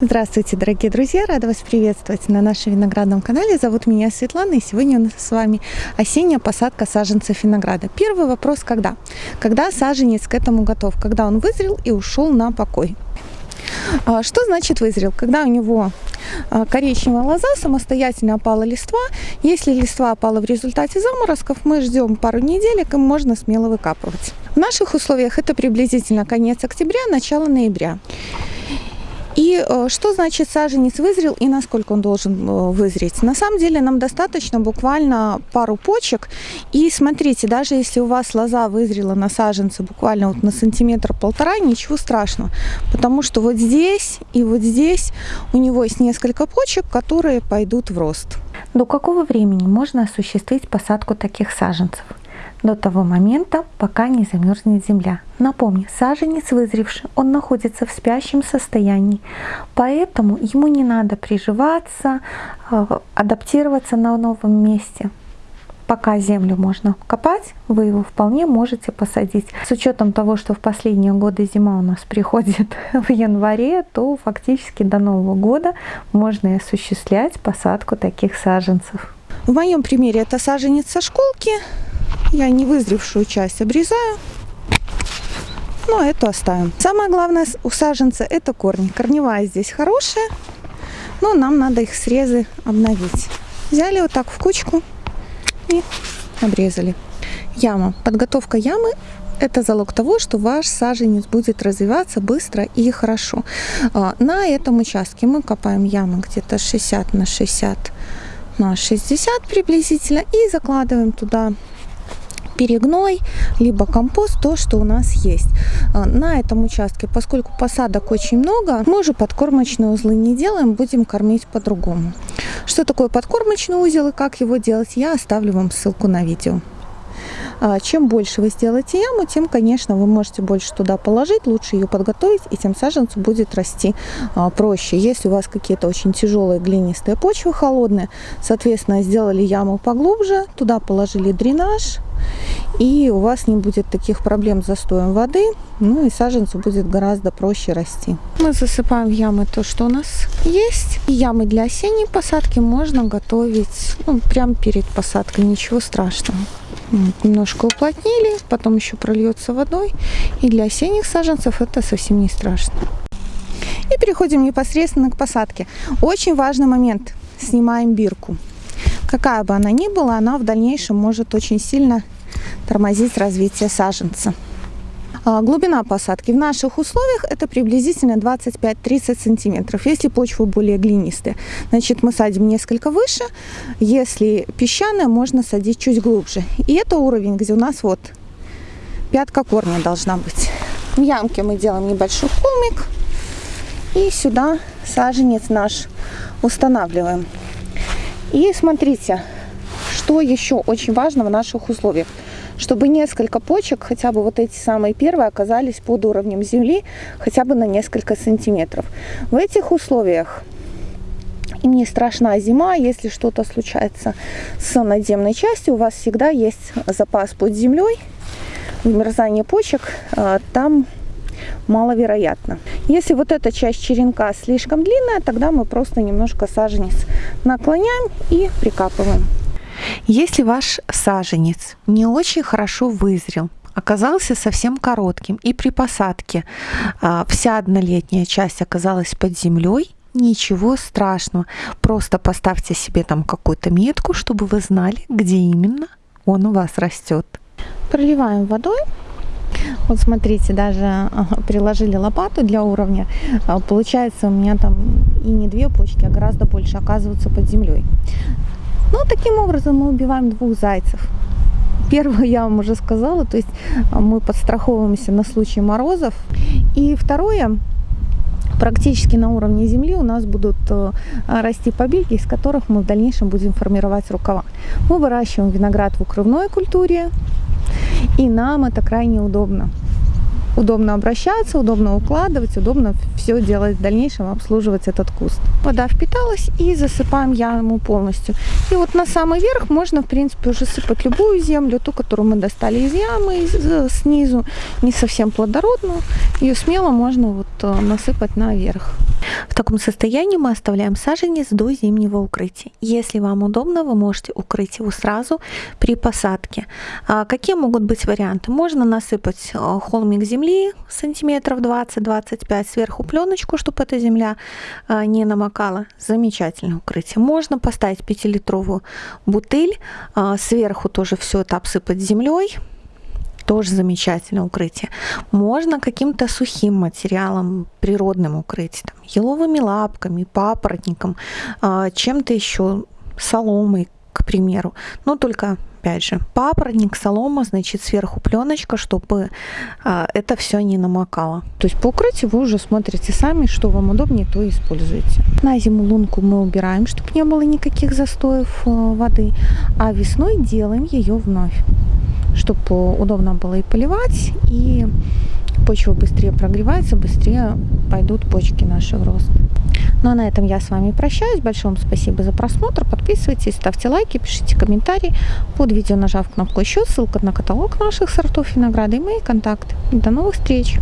Здравствуйте, дорогие друзья! Рада вас приветствовать на нашем виноградном канале. Зовут меня Светлана, и сегодня у нас с вами осенняя посадка саженцев винограда. Первый вопрос – когда? Когда саженец к этому готов? Когда он вызрел и ушел на покой? А, что значит вызрел? Когда у него а, коричневая лоза, самостоятельно опала листва. Если листва опала в результате заморозков, мы ждем пару недель, и можно смело выкапывать. В наших условиях это приблизительно конец октября, начало ноября. И э, что значит саженец вызрел и насколько он должен э, вызреть? На самом деле нам достаточно буквально пару почек. И смотрите, даже если у вас лоза вызрела на саженце буквально вот на сантиметр-полтора, ничего страшного. Потому что вот здесь и вот здесь у него есть несколько почек, которые пойдут в рост. До какого времени можно осуществить посадку таких саженцев? До того момента, пока не замерзнет земля. Напомню, саженец вызревший, он находится в спящем состоянии, поэтому ему не надо приживаться, э, адаптироваться на новом месте. Пока землю можно копать, вы его вполне можете посадить. С учетом того, что в последние годы зима у нас приходит в январе, то фактически до Нового года можно и осуществлять посадку таких саженцев. В моем примере это саженец со школки. Я не вызревшую часть обрезаю. Но эту оставим. Самое главное у саженца это корни. Корневая здесь хорошая, но нам надо их срезы обновить. Взяли вот так в кучку и обрезали. Яма. Подготовка ямы это залог того, что ваш саженец будет развиваться быстро и хорошо. А, на этом участке мы копаем яму где-то 60 на 60 на 60 приблизительно и закладываем туда перегной, либо компост, то, что у нас есть. А, на этом участке, поскольку посадок очень много, мы уже подкормочные узлы не делаем, будем кормить по-другому. Что такое подкормочный узел и как его делать, я оставлю вам ссылку на видео. А, чем больше вы сделаете яму, тем, конечно, вы можете больше туда положить, лучше ее подготовить, и тем саженцу будет расти а, проще. Если у вас какие-то очень тяжелые глинистые почвы холодные, соответственно, сделали яму поглубже, туда положили дренаж, и у вас не будет таких проблем с застоем воды, ну и саженцу будет гораздо проще расти. Мы засыпаем в ямы то, что у нас есть. И ямы для осенней посадки можно готовить ну, прямо перед посадкой, ничего страшного. Немножко уплотнили, потом еще прольется водой. И для осенних саженцев это совсем не страшно. И переходим непосредственно к посадке. Очень важный момент. Снимаем бирку. Какая бы она ни была, она в дальнейшем может очень сильно тормозить развитие саженца. А, глубина посадки в наших условиях это приблизительно 25-30 сантиметров. Если почва более глинистая, значит мы садим несколько выше. Если песчаная, можно садить чуть глубже. И это уровень, где у нас вот пятка корня должна быть. В ямке мы делаем небольшой холмик. И сюда саженец наш устанавливаем. И смотрите, что еще очень важно в наших условиях – чтобы несколько почек, хотя бы вот эти самые первые, оказались под уровнем земли хотя бы на несколько сантиметров. В этих условиях им не страшна зима, если что-то случается с надземной частью, у вас всегда есть запас под землей, вымерзание почек а, там маловероятно. Если вот эта часть черенка слишком длинная, тогда мы просто немножко саженец наклоняем и прикапываем. Если ваш саженец не очень хорошо вызрел, оказался совсем коротким, и при посадке а, вся однолетняя часть оказалась под землей, ничего страшного. Просто поставьте себе там какую-то метку, чтобы вы знали, где именно он у вас растет. Проливаем водой. Вот смотрите, даже приложили лопату для уровня. А, получается у меня там и не две почки, а гораздо больше оказываются под землей. Ну, таким образом мы убиваем двух зайцев. Первое я вам уже сказала, то есть а, мы подстраховываемся на случай морозов. И второе, практически на уровне земли у нас будут э, расти побеги, из которых мы в дальнейшем будем формировать рукава. Мы выращиваем виноград в укрывной культуре, и нам это крайне удобно удобно обращаться, удобно укладывать, удобно все делать в дальнейшем, обслуживать этот куст. Вода впиталась и засыпаем яму полностью. И вот на самый верх можно, в принципе, уже сыпать любую землю, ту, которую мы достали из ямы из, э, снизу, не совсем плодородную. Ее смело можно вот э, насыпать наверх. В таком состоянии мы оставляем саженец до зимнего укрытия. Если вам удобно, вы можете укрыть его сразу при посадке. А какие могут быть варианты? Можно насыпать э, холмик земли сантиметров 20-25, сверху пленочку, чтобы эта земля э, не намокала. Замечательное укрытие. Можно поставить 5-литровую бутыль, э, сверху тоже все это обсыпать землей тоже замечательное укрытие. Можно каким-то сухим материалом, природным укрыть, там, еловыми лапками, папоротником, а, чем-то еще, соломой, к примеру. Но только опять же, папоротник, солома, значит, сверху пленочка, чтобы а, это все не намокало. То есть по укрытию вы уже смотрите сами, что вам удобнее, то и используете. На зиму лунку мы убираем, чтобы не было никаких застоев э, воды, а весной делаем ее вновь чтобы удобно было и поливать, и почва быстрее прогревается, быстрее пойдут почки наши в рост. Ну а на этом я с вами прощаюсь. Большое вам спасибо за просмотр. Подписывайтесь, ставьте лайки, пишите комментарии. Под видео нажав кнопку еще, ссылка на каталог наших сортов винограда и мои контакты. До новых встреч!